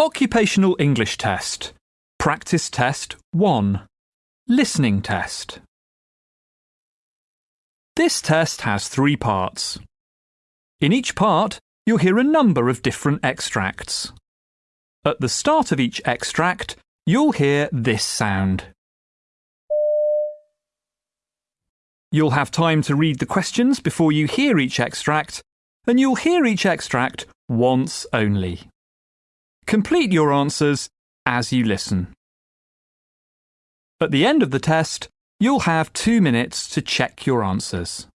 Occupational English Test. Practice Test 1. Listening Test. This test has three parts. In each part, you'll hear a number of different extracts. At the start of each extract, you'll hear this sound. You'll have time to read the questions before you hear each extract, and you'll hear each extract once only. Complete your answers as you listen. At the end of the test, you'll have two minutes to check your answers.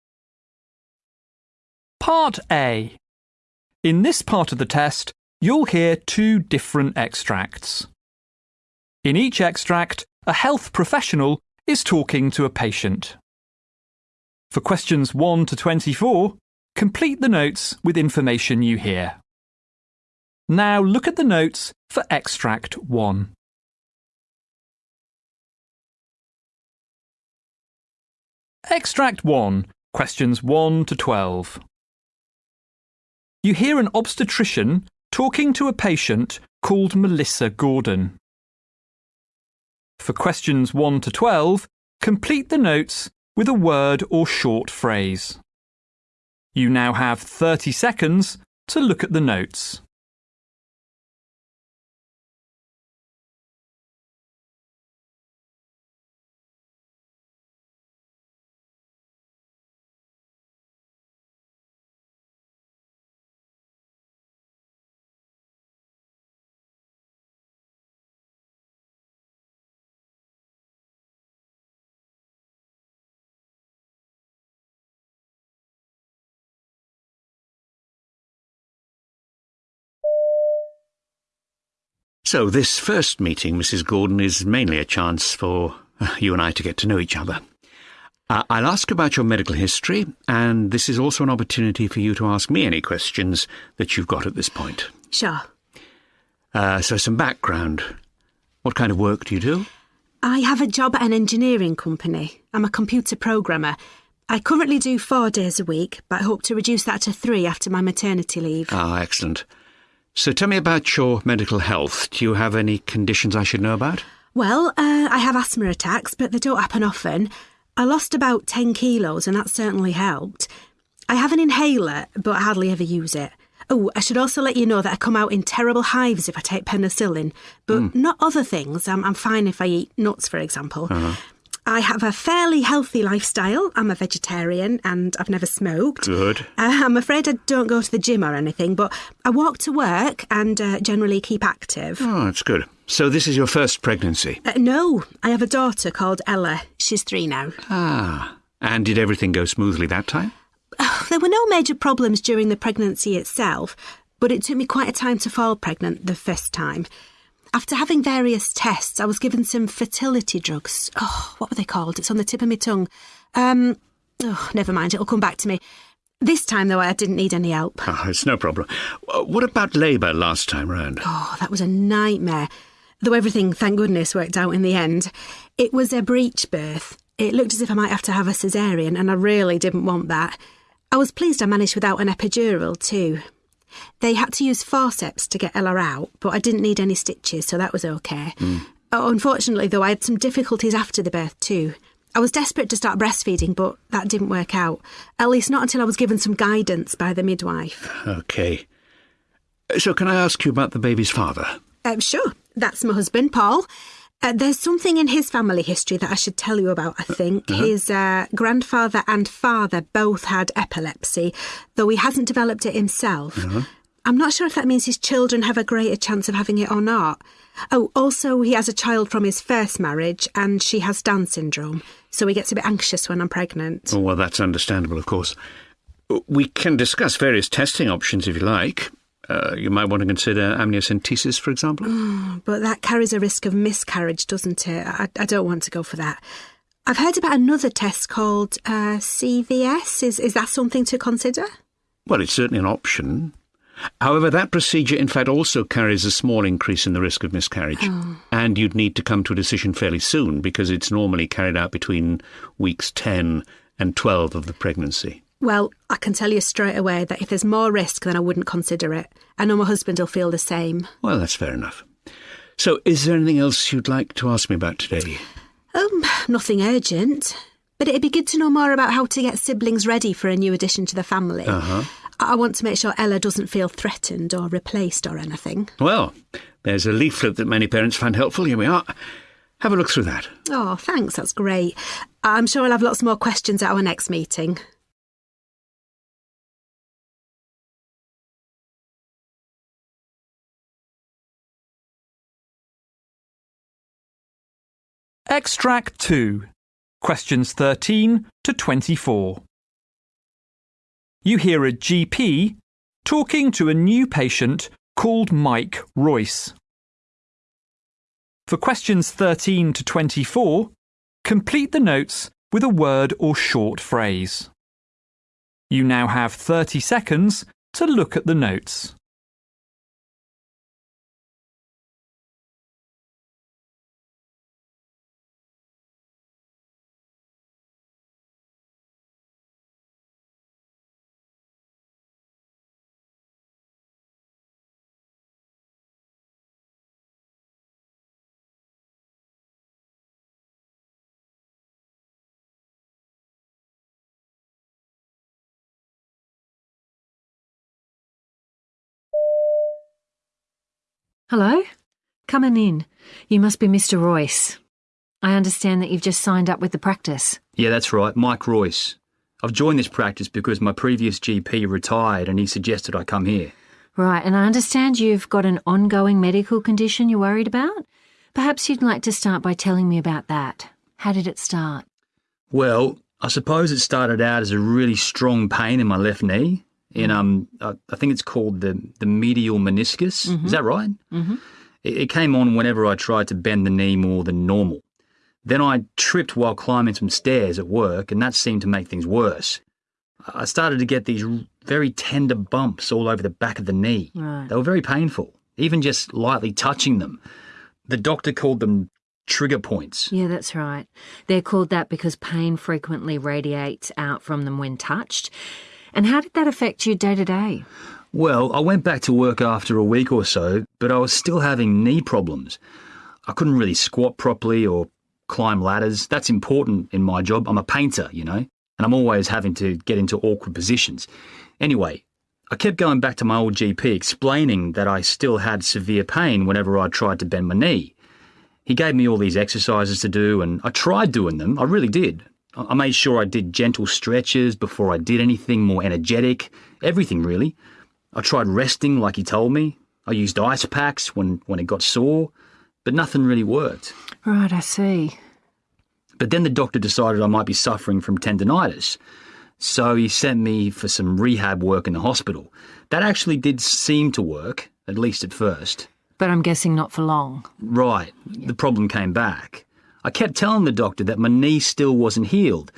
Part A. In this part of the test, you'll hear two different extracts. In each extract, a health professional is talking to a patient. For questions 1 to 24, complete the notes with information you hear. Now look at the notes for extract 1. Extract 1, questions 1 to 12. You hear an obstetrician talking to a patient called Melissa Gordon. For questions 1 to 12, complete the notes with a word or short phrase. You now have 30 seconds to look at the notes. So, this first meeting, Mrs. Gordon, is mainly a chance for uh, you and I to get to know each other. Uh, I'll ask about your medical history, and this is also an opportunity for you to ask me any questions that you've got at this point. Sure. Uh, so, some background. What kind of work do you do? I have a job at an engineering company. I'm a computer programmer. I currently do four days a week, but I hope to reduce that to three after my maternity leave. Ah, excellent. So tell me about your medical health. Do you have any conditions I should know about? Well, uh, I have asthma attacks, but they don't happen often. I lost about 10 kilos, and that certainly helped. I have an inhaler, but I hardly ever use it. Oh, I should also let you know that I come out in terrible hives if I take penicillin, but mm. not other things. I'm, I'm, fine if I eat nuts, for example. Uh-huh. I have a fairly healthy lifestyle. I'm a vegetarian and I've never smoked. Good. Uh, I'm afraid I don't go to the gym or anything, but I walk to work and uh, generally keep active. Oh, that's good. So this is your first pregnancy? Uh, no, I have a daughter called Ella. She's three now. Ah. And did everything go smoothly that time? There were no major problems during the pregnancy itself, but it took me quite a time to fall pregnant the first time. After having various tests, I was given some fertility drugs. Oh, what were they called? It's on the tip of my tongue. Um, oh, never mind, it'll come back to me. This time, though, I didn't need any help. Oh, it's no problem. What about labour last time round? Oh, that was a nightmare. Though everything, thank goodness, worked out in the end. It was a breech birth. It looked as if I might have to have a caesarean, and I really didn't want that. I was pleased I managed without an epidural, too. They had to use forceps to get Ella out, but I didn't need any stitches, so that was okay. Mm. unfortunately, though, I had some difficulties after the birth too. I was desperate to start breastfeeding, but that didn't work out. At least not until I was given some guidance by the midwife. OK. So, can I ask you about the baby's father? Uh, sure. That's my husband, Paul. Uh, there's something in his family history that I should tell you about, I think. Uh-huh. His uh, grandfather and father both had epilepsy, though he hasn't developed it himself. Uh-huh. I'm not sure if that means his children have a greater chance of having it or not. Oh, also, he has a child from his first marriage, and she has Down syndrome, so he gets a bit anxious when I'm pregnant. Oh, well, that's understandable, of course. We can discuss various testing options if you like. Uh, you might want to consider amniocentesis, for example. Mm, but that carries a risk of miscarriage, doesn't it? I, I, don't want to go for that. I've heard about another test called uh, CVS. Is, is that something to consider? Well, it's certainly an option. However, that procedure in fact also carries a small increase in the risk of miscarriage. Oh. And you'd need to come to a decision fairly soon because it's normally carried out between weeks 10 and 12 of the pregnancy. Well, I can tell you straight away that if there's more risk, then I wouldn't consider it. I know my husband will feel the same. Well, that's fair enough. So, is there anything else you'd like to ask me about today? Um, nothing urgent. But it'd be good to know more about how to get siblings ready for a new addition to the family. Uh-huh. I I want to make sure Ella doesn't feel threatened or replaced or anything. Well, there's a leaflet that many parents find helpful. Here we are. Have a look through that. Oh, thanks, that's great. I'm sure I'll have lots more questions at our next meeting. Extract 2, questions 13 to 24. You hear a GP talking to a new patient called Mike Royce. For questions 13 to 24, complete the notes with a word or short phrase. You now have 30 seconds to look at the notes. Hello? Coming in. You must be Mr. Royce. I understand that you've just signed up with the practice. Yeah, that's right, Mike Royce. I've joined this practice because my previous GP retired and he suggested I come here. Right, and I understand you've got an ongoing medical condition you're worried about? Perhaps you'd like to start by telling me about that. How did it start? Well, I suppose it started out as a really strong pain in my left knee. In um, I, I think it's called the the medial meniscus. Is that right? Mm-hmm. It, it came on whenever I tried to bend the knee more than normal. Then I tripped while climbing some stairs at work, and that seemed to make things worse. I started to get these very tender bumps all over the back of the knee. Right. They were very painful, even just lightly touching them. The doctor called them trigger points. Yeah, that's right. They're called that because pain frequently radiates out from them when touched. And how did that affect you day to day? Well, I went back to work after a week or so, but I was still having knee problems. I couldn't really squat properly or climb ladders. That's important in my job. I'm a painter, you know, and I'm always having to get into awkward positions. Anyway, I kept going back to my old GP explaining that I still had severe pain whenever I tried to bend my knee. He gave me all these exercises to do, and I tried doing them. I really did. I made sure I did gentle stretches before I did anything more energetic, everything really. I tried resting like he told me. I used ice packs when, when it got sore, but nothing really worked. Right, I see. But then the doctor decided I might be suffering from tendonitis. So he sent me for some rehab work in the hospital. That actually did seem to work, at least at first. But I'm guessing not for long. Right, the problem came back. I kept telling the doctor that my knee still wasn't healed,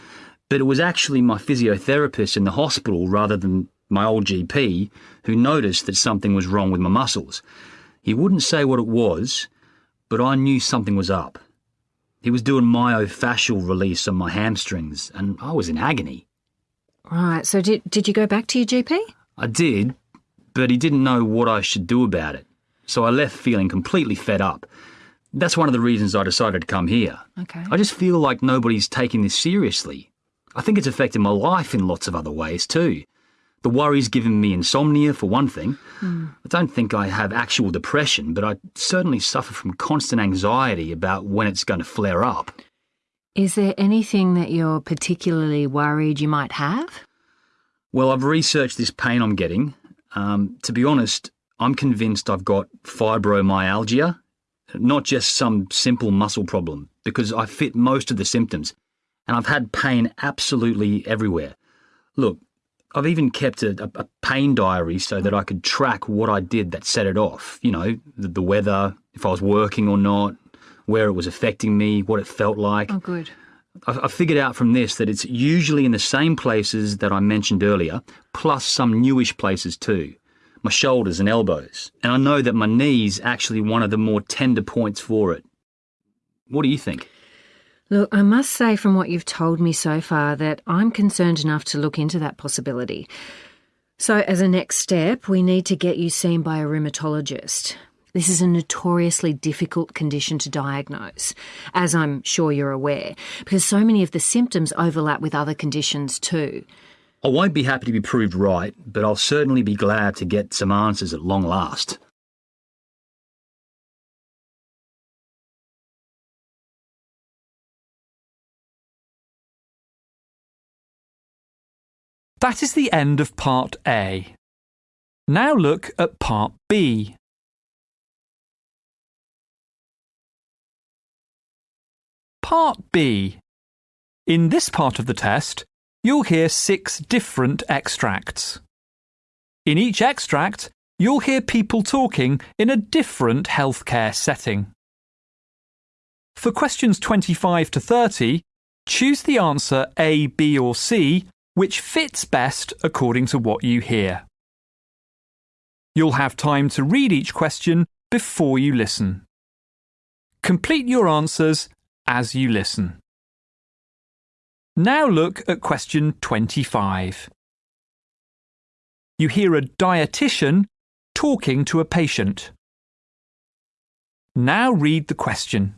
but it was actually my physiotherapist in the hospital rather than my old GP who noticed that something was wrong with my muscles. He wouldn't say what it was, but I knew something was up. He was doing myofascial release on my hamstrings, and I was in agony. Right, so did, did you go back to your GP? I did, but he didn't know what I should do about it. So I left feeling completely fed up. That's one of the reasons I decided to come here. Okay. I just feel like nobody's taking this seriously. I think it's affected my life in lots of other ways too. The worry's given me insomnia, for one thing. I don't think I have actual depression, but I certainly suffer from constant anxiety about when it's going to flare up. Is there anything that you're particularly worried you might have? Well, I've researched this pain I'm getting. Um, to be honest, I'm convinced I've got fibromyalgia, not just some simple muscle problem, because I fit most of the symptoms, and I've had pain absolutely everywhere. Look, I've even kept a, a, pain diary so that I could track what I did that set it off. You know, the, the weather, if I was working or not, where it was affecting me, what it felt like. Oh, good. I, I figured out from this that it's usually in the same places that I mentioned earlier, plus some newish places too. My shoulders and elbows. And I know that my knee's actually one of the more tender points for it. What do you think? Look, I must say from what you've told me so far that I'm concerned enough to look into that possibility. So, as a next step, we need to get you seen by a rheumatologist. This is a notoriously difficult condition to diagnose, as I'm sure you're aware, because so many of the symptoms overlap with other conditions too. I won't be happy to be proved right, but I'll certainly be glad to get some answers at long last. That is the end of Part A. Now look at Part B. Part B. In this part of the test, you'll hear six different extracts. In each extract, you'll hear people talking in a different healthcare setting. For questions 25 to 30, choose the answer A, B, or C which fits best according to what you hear. You'll have time to read each question before you listen. Complete your answers as you listen. Now look at question 25. You hear a dietitian talking to a patient. Now read the question.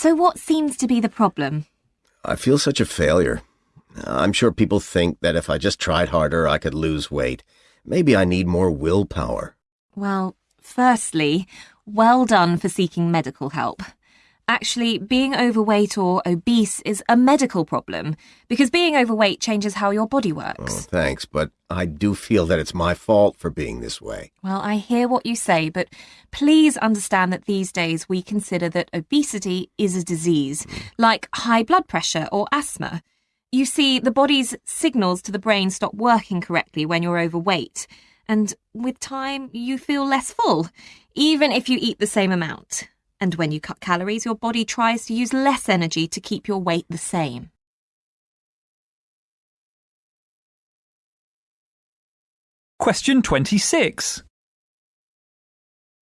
So, what seems to be the problem? I feel such a failure. I'm sure people think that if I just tried harder, I could lose weight. Maybe I need more willpower. Well, firstly, well done for seeking medical help. Actually, being overweight or obese is a medical problem because being overweight changes how your body Oh, works. thanks, but I do feel that it's my fault for being this way. Well, I hear what you say, but please understand that these days we consider that obesity is a disease, mm. like high blood pressure or asthma. You see, the body's signals to the brain stop working correctly when you're overweight, and with time, you feel less full, even if you eat the same amount. And when you cut calories, your body tries to use less energy to keep your weight the same. Question 26.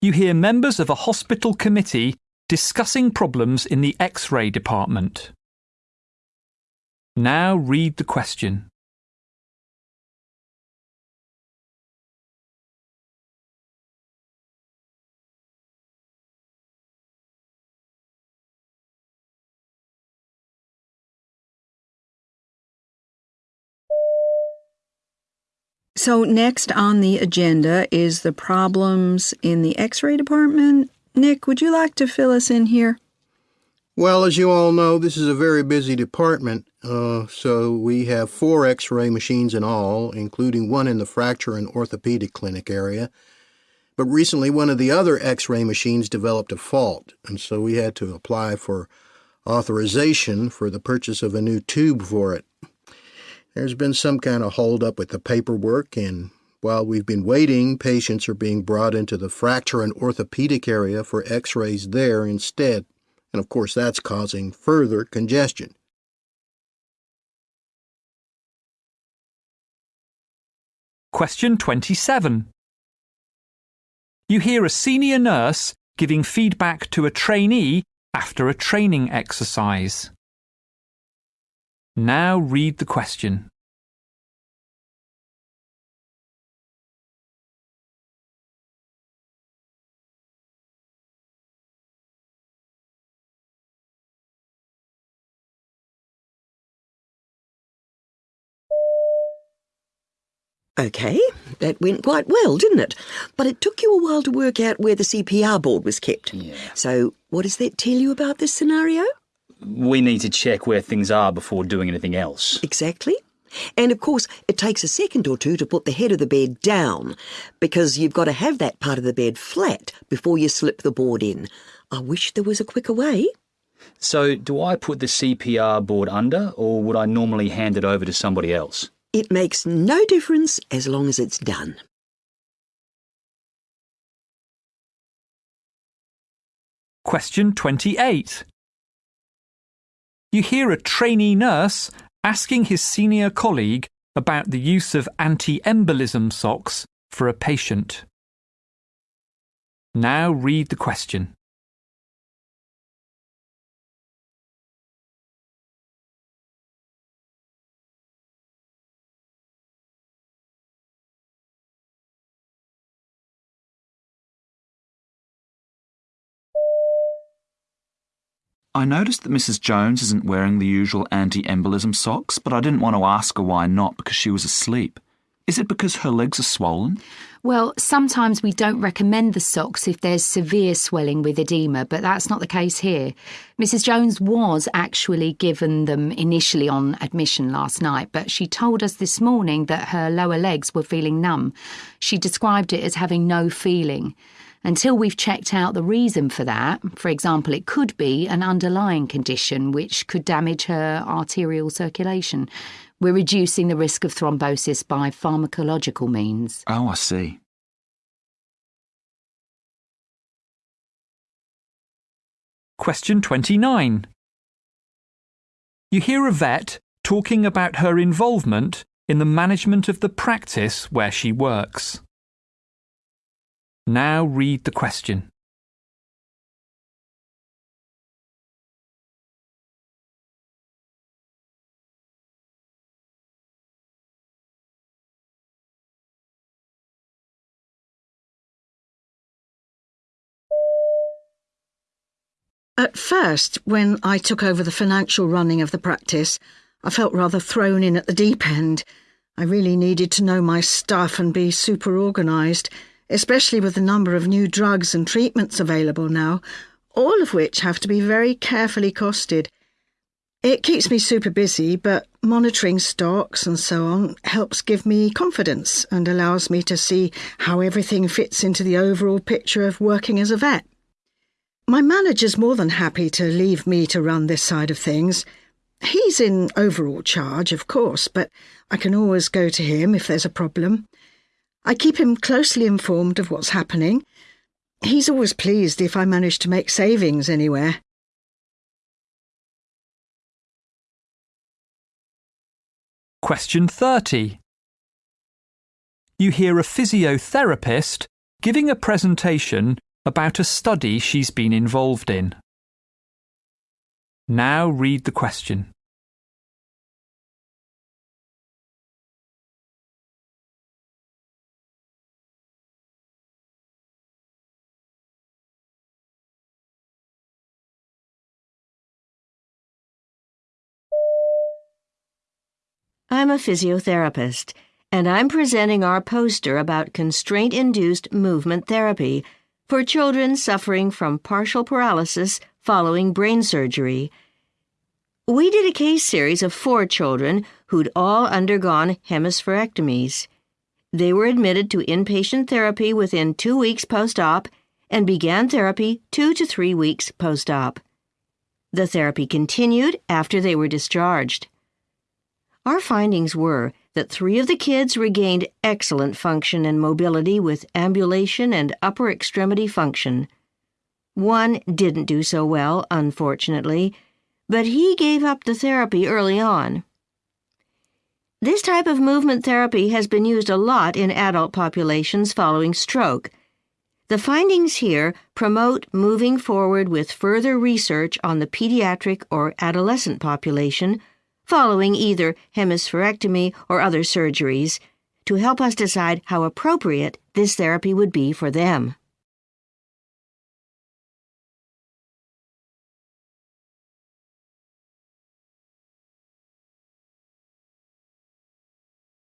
You hear members of a hospital committee discussing problems in the X ray department. Now read the question. So, next on the agenda is the problems in the x ray department. Nick, would you like to fill us in here? Well, as you all know, this is a very busy department. Uh, so we have four x ray machines in all, including one in the fracture and orthopedic clinic area. But recently, one of the other x ray machines developed a fault, and so we had to apply for authorization for the purchase of a new tube for it. There's been some kind of holdup with the paperwork, and while we've been waiting, patients are being brought into the fracture and orthopedic area for x rays there instead. And of course, that's causing further congestion. Question 27. You hear a senior nurse giving feedback to a trainee after a training exercise. Now read the question. OK, that went quite well, didn't it? But it took you a while to work out where the CPR board was kept. Yeah. So, what does that tell you about this scenario? We need to check where things are before doing anything else. Exactly. And of course, it takes a second or two to put the head of the bed down, because you've got to have that part of the bed flat before you slip the board in. I wish there was a quicker way. So, do I put the CPR board under, or would I normally hand it over to somebody else? It makes no difference as long as it's done. Question 28. You hear a trainee nurse asking his senior colleague about the use of anti embolism socks for a patient. Now read the question. I noticed that Mrs. Jones isn't wearing the usual anti embolism socks, but I didn't want to ask her why not because she was asleep. Is it because her legs are swollen? Well, sometimes we don't recommend the socks if there's severe swelling with edema, but that's not the case here. Mrs. Jones was actually given them initially on admission last night, but she told us this morning that her lower legs were feeling numb. She described it as having no feeling. Until we've checked out the reason for that, for example, it could be an underlying condition which could damage her arterial circulation. We're reducing the risk of thrombosis by pharmacological means. Oh, I see. Question 29. You hear a vet talking about her involvement in the management of the practice where she works. Now read the question. At first, when I took over the financial running of the practice, I felt rather thrown in at the deep end. I really needed to know my stuff and be super organised, especially with the number of new drugs and treatments available now, all of which have to be very carefully costed. It keeps me super busy, but monitoring stocks and so on helps give me confidence and allows me to see how everything fits into the overall picture of working as a vet. My manager's more than happy to leave me to run this side of things. He's in overall charge, of course, but I can always go to him if there's a problem. I keep him closely informed of what's happening. He's always pleased if I manage to make savings anywhere. Question 30. You hear a physiotherapist giving a presentation about a study she's been involved in. Now read the question. I'm a physiotherapist, and I'm presenting our poster about constraint induced movement therapy for children suffering from partial paralysis following brain surgery. We did a case series of four children who'd all undergone hemispherectomies. They were admitted to inpatient therapy within two weeks post op and began therapy two to three weeks post op. The therapy continued after they were discharged. Our findings were that three of the kids regained excellent function and mobility with ambulation and upper extremity function. One didn't do so well, unfortunately, but he gave up the therapy early on. This type of movement therapy has been used a lot in adult populations following stroke. The findings here promote moving forward with further research on the pediatric or adolescent population following either hemispherectomy or other surgeries to help us decide how appropriate this therapy would be for them.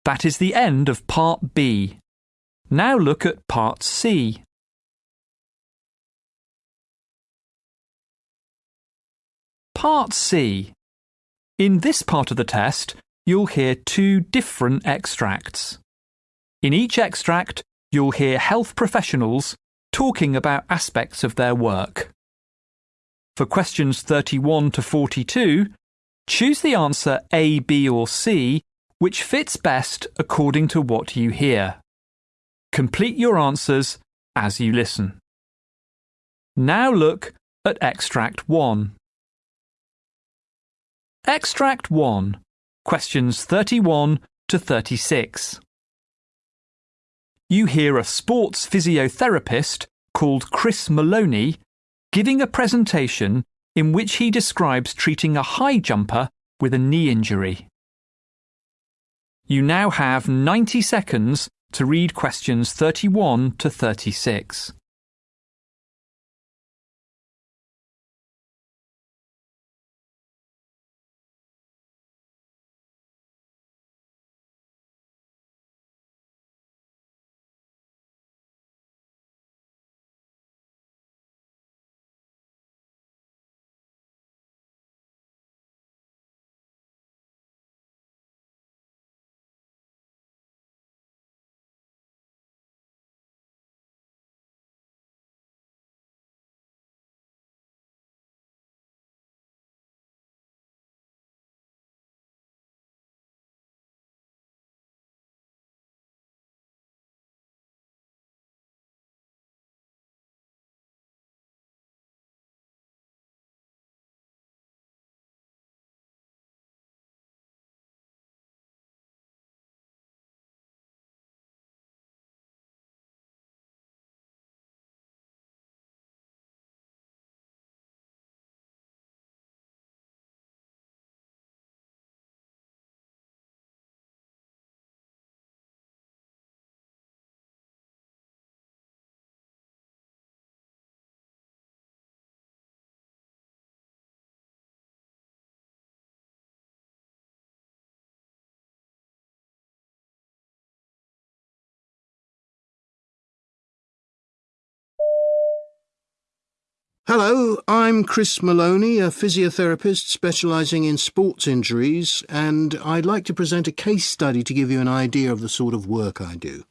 That is the end of Part B. Now look at Part C. Part C. In this part of the test, you'll hear two different extracts. In each extract, you'll hear health professionals talking about aspects of their work. For questions 31 to 42, choose the answer A, B, or C which fits best according to what you hear. Complete your answers as you listen. Now look at extract 1. Extract 1, questions 31 to 36. You hear a sports physiotherapist called Chris Maloney giving a presentation in which he describes treating a high jumper with a knee injury. You now have 90 seconds to read questions 31 to 36. Hello, I'm Chris Maloney, a physiotherapist specialising in sports injuries, and I'd like to present a case study to give you an idea of the sort of work I do.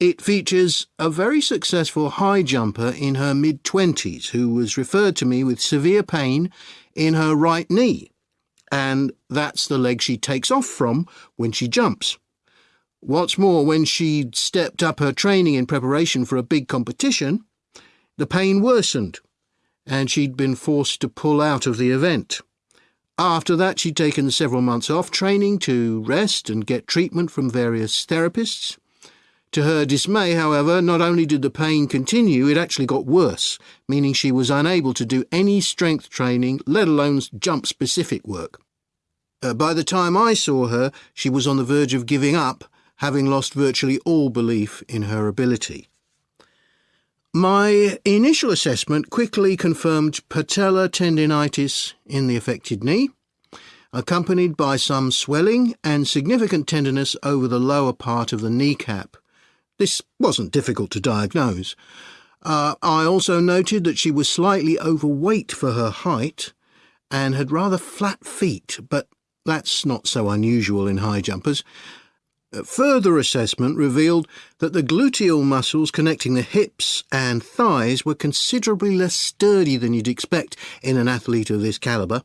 It features a very successful high jumper in her mid 20s who was referred to me with severe pain in her right knee, and that's the leg she takes off from when she jumps. What's more, when she stepped up her training in preparation for a big competition, the pain worsened, and she'd been forced to pull out of the event. After that, she'd taken several months off training to rest and get treatment from various therapists. To her dismay, however, not only did the pain continue, it actually got worse, meaning she was unable to do any strength training, let alone jump specific work. Uh, by the time I saw her, she was on the verge of giving up, having lost virtually all belief in her ability. My initial assessment quickly confirmed patellar tendinitis in the affected knee, accompanied by some swelling and significant tenderness over the lower part of the kneecap. This wasn't difficult to diagnose. Uh, I also noted that she was slightly overweight for her height and had rather flat feet, but that's not so unusual in high jumpers. Further assessment revealed that the gluteal muscles connecting the hips and thighs were considerably less sturdy than you'd expect in an athlete of this calibre,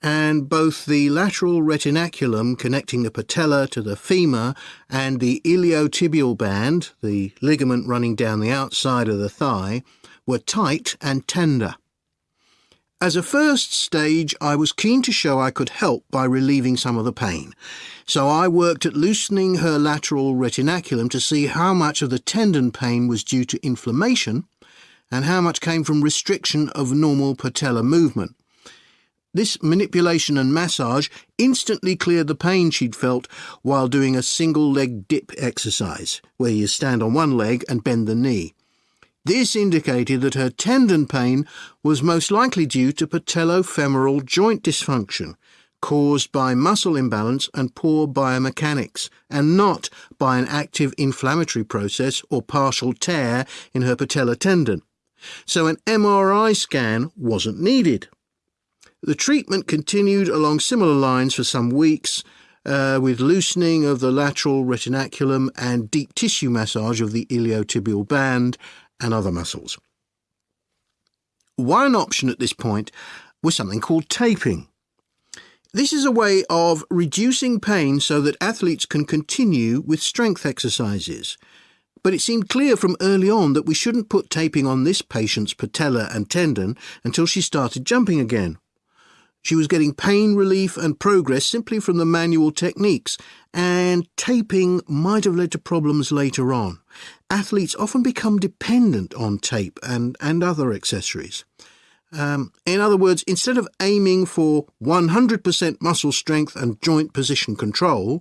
and both the lateral retinaculum connecting the patella to the femur and the iliotibial band, the ligament running down the outside of the thigh, were tight and tender. As a first stage, I was keen to show I could help by relieving some of the pain, so I worked at loosening her lateral retinaculum to see how much of the tendon pain was due to inflammation and how much came from restriction of normal patellar movement. This manipulation and massage instantly cleared the pain she'd felt while doing a single leg dip exercise, where you stand on one leg and bend the knee. This indicated that her tendon pain was most likely due to patellofemoral joint dysfunction, caused by muscle imbalance and poor biomechanics, and not by an active inflammatory process or partial tear in her patellar tendon. So an MRI scan wasn't needed. The treatment continued along similar lines for some weeks, uh, with loosening of the lateral retinaculum and deep tissue massage of the iliotibial band and other muscles. One option at this point was something called taping. This is a way of reducing pain so that athletes can continue with strength exercises. But it seemed clear from early on that we shouldn't put taping on this patient's patella and tendon until she started jumping again. She was getting pain relief and progress simply from the manual techniques, and taping might have led to problems later on. Athletes often become dependent on tape and, and other accessories. Um, in other words, instead of aiming for 100% muscle strength and joint position control,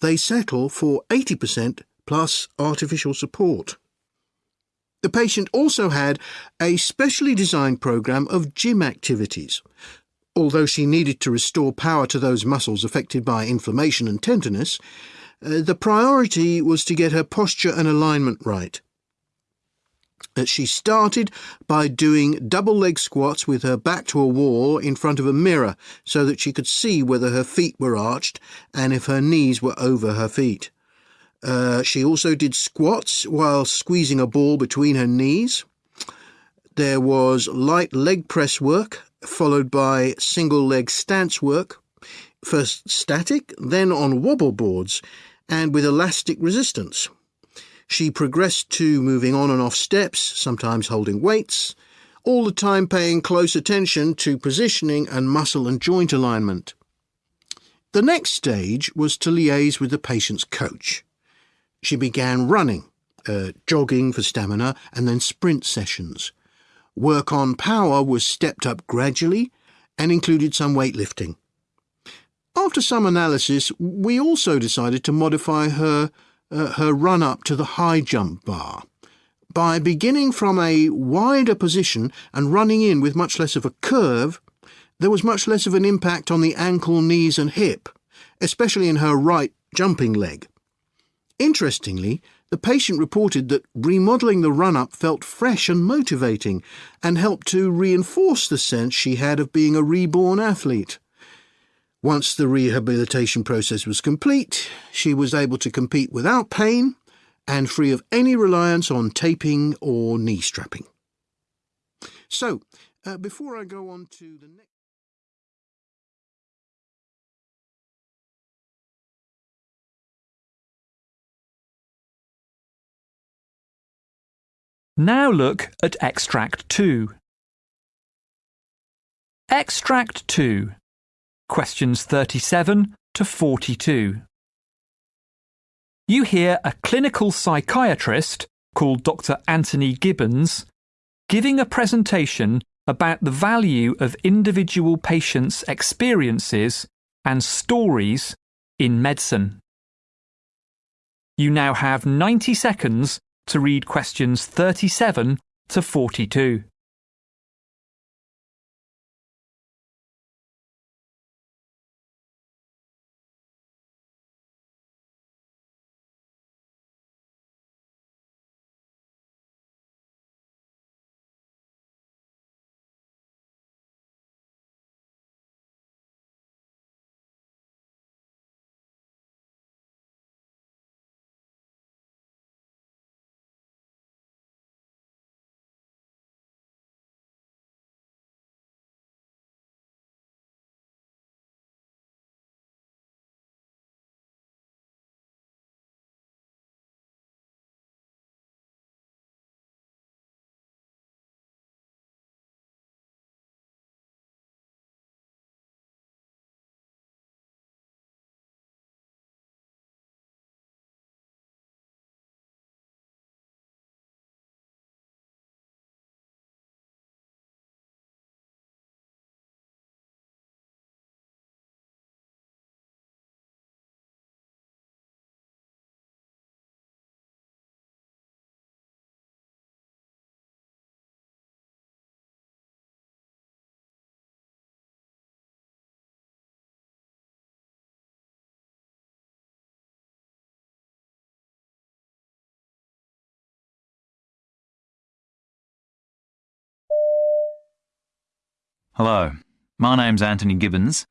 they settle for 80% plus artificial support. The patient also had a specially designed program of gym activities. Although she needed to restore power to those muscles affected by inflammation and tenderness, uh, the priority was to get her posture and alignment right. Uh, she started by doing double leg squats with her back to a wall in front of a mirror so that she could see whether her feet were arched and if her knees were over her feet. Uh, she also did squats while squeezing a ball between her knees. There was light leg press work, followed by single leg stance work, first static, then on wobble boards, and with elastic resistance. She progressed to moving on and off steps, sometimes holding weights, all the time paying close attention to positioning and muscle and joint alignment. The next stage was to liaise with the patient's coach. She began running, uh, jogging for stamina, and then sprint sessions. Work on power was stepped up gradually and included some weightlifting. After some analysis, we also decided to modify her, uh, her run up to the high jump bar. By beginning from a wider position and running in with much less of a curve, there was much less of an impact on the ankle, knees, and hip, especially in her right jumping leg. Interestingly, the patient reported that remodelling the run up felt fresh and motivating and helped to reinforce the sense she had of being a reborn athlete. Once the rehabilitation process was complete, she was able to compete without pain and free of any reliance on taping or knee strapping. So, uh, before I go on to the next. Now look at Extract 2. Extract 2. Questions 37 to 42. You hear a clinical psychiatrist called Dr. Anthony Gibbons giving a presentation about the value of individual patients' experiences and stories in medicine. You now have 90 seconds to read questions 37 to 42. Hello, my name's Anthony Gibbons.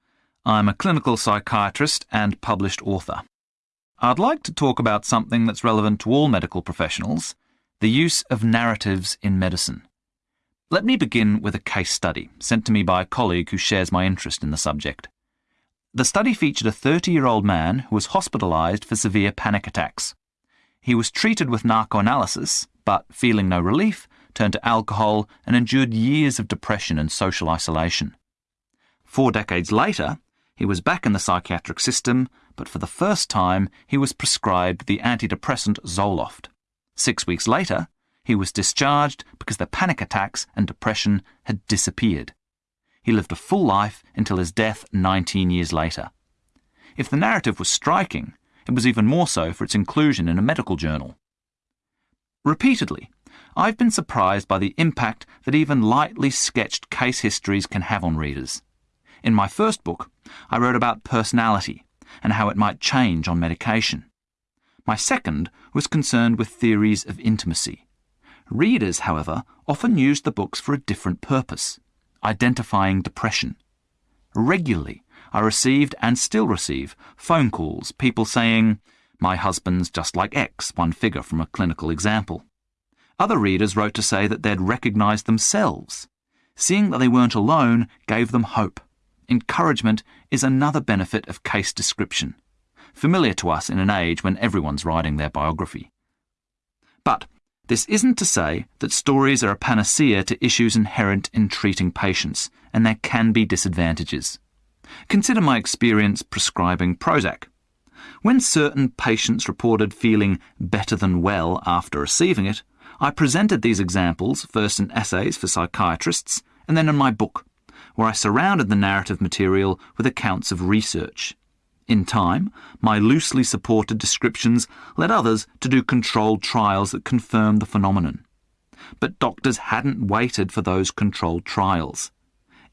I'm a clinical psychiatrist and published author. I'd like to talk about something that's relevant to all medical professionals the use of narratives in medicine. Let me begin with a case study sent to me by a colleague who shares my interest in the subject. The study featured a 30 year old man who was hospitalised for severe panic attacks. He was treated with narcoanalysis, but feeling no relief, turned to alcohol, and endured years of depression and social isolation. Four decades later, he was back in the psychiatric system, but for the first time, he was prescribed the antidepressant Zoloft. Six weeks later, he was discharged because the panic attacks and depression had disappeared. He lived a full life until his death 19 years later. If the narrative was striking, it was even more so for its inclusion in a medical journal. Repeatedly, I've been surprised by the impact that even lightly sketched case histories can have on readers. In my first book, I wrote about personality and how it might change on medication. My second was concerned with theories of intimacy. Readers, however, often used the books for a different purpose identifying depression. Regularly, I received and still receive phone calls, people saying, My husband's just like X, one figure from a clinical example. Other readers wrote to say that they'd recognised themselves. Seeing that they weren't alone gave them hope. Encouragement is another benefit of case description, familiar to us in an age when everyone's writing their biography. But this isn't to say that stories are a panacea to issues inherent in treating patients, and there can be disadvantages. Consider my experience prescribing Prozac. When certain patients reported feeling better than well after receiving it, I presented these examples first in essays for psychiatrists and then in my book, where I surrounded the narrative material with accounts of research. In time, my loosely supported descriptions led others to do controlled trials that confirmed the phenomenon. But doctors hadn't waited for those controlled trials.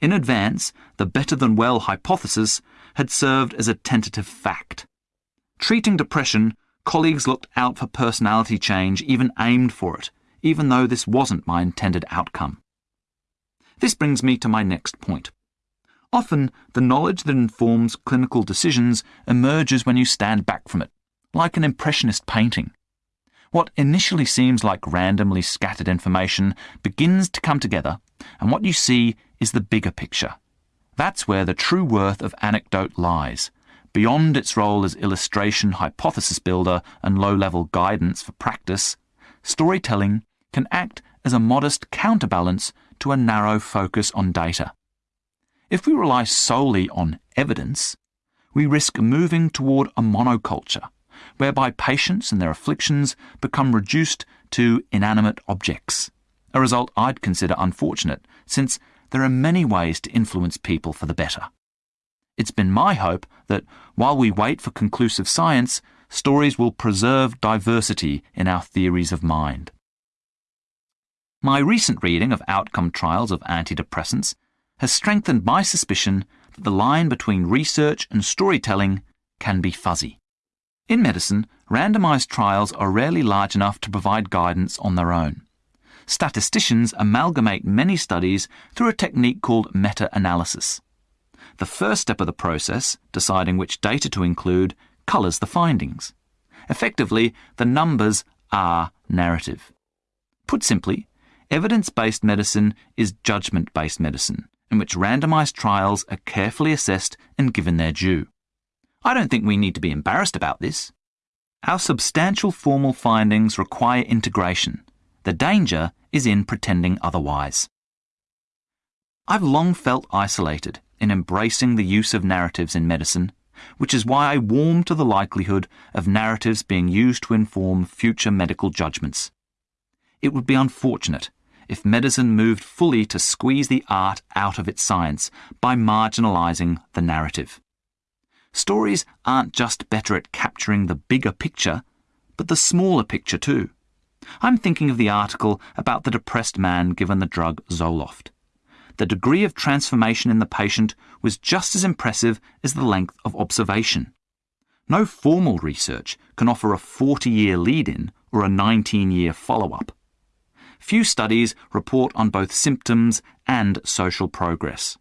In advance, the better than well hypothesis had served as a tentative fact. Treating depression, colleagues looked out for personality change, even aimed for it, even though this wasn't my intended outcome. This brings me to my next point. Often, the knowledge that informs clinical decisions emerges when you stand back from it, like an impressionist painting. What initially seems like randomly scattered information begins to come together, and what you see is the bigger picture. That's where the true worth of anecdote lies. Beyond its role as illustration, hypothesis builder, and low level guidance for practice, storytelling can act as a modest counterbalance to a narrow focus on data. If we rely solely on evidence, we risk moving toward a monoculture, whereby patients and their afflictions become reduced to inanimate objects, a result I'd consider unfortunate, since there are many ways to influence people for the better. It's been my hope that while we wait for conclusive science, stories will preserve diversity in our theories of mind. My recent reading of outcome trials of antidepressants has strengthened my suspicion that the line between research and storytelling can be fuzzy. In medicine, randomized trials are rarely large enough to provide guidance on their own. Statisticians amalgamate many studies through a technique called meta analysis. The first step of the process, deciding which data to include, colours the findings. Effectively, the numbers are narrative. Put simply, evidence based medicine is judgment based medicine, in which randomized trials are carefully assessed and given their due. I don't think we need to be embarrassed about this. Our substantial formal findings require integration. The danger is in pretending otherwise. I've long felt isolated in embracing the use of narratives in medicine, which is why I warm to the likelihood of narratives being used to inform future medical judgments. It would be unfortunate if medicine moved fully to squeeze the art out of its science by marginalising the narrative. Stories aren't just better at capturing the bigger picture, but the smaller picture too. I'm thinking of the article about the depressed man given the drug Zoloft. The degree of transformation in the patient was just as impressive as the length of observation. No formal research can offer a 40 year lead in or a 19 year follow up. Few studies report on both symptoms and social progress.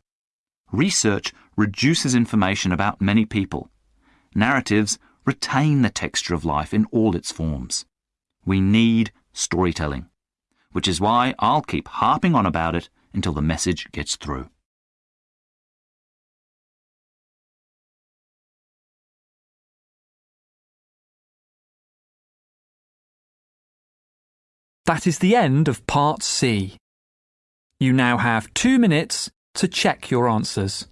Research reduces information about many people. Narratives retain the texture of life in all its forms. We need storytelling, which is why I'll keep harping on about it until the message gets through. That is the end of Part C. You now have two minutes to check your answers.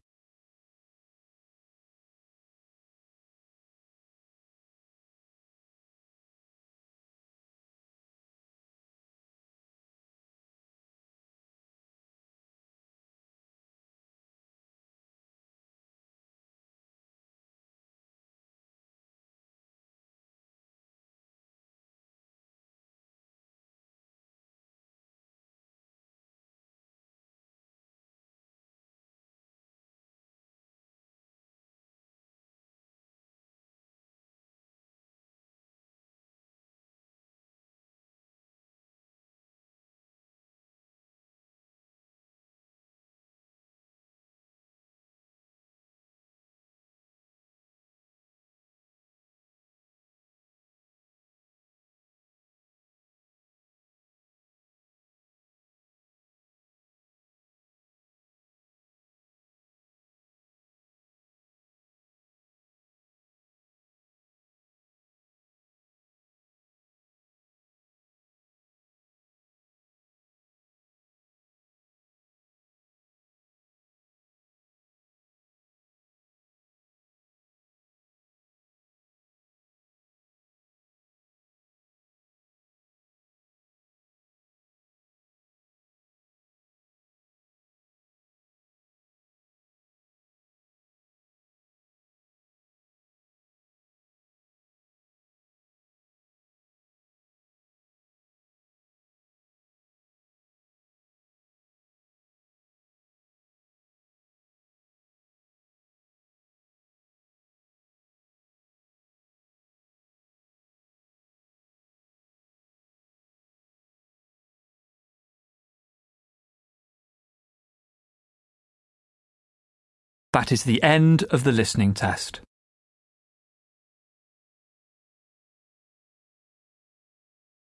That is the end of the listening test.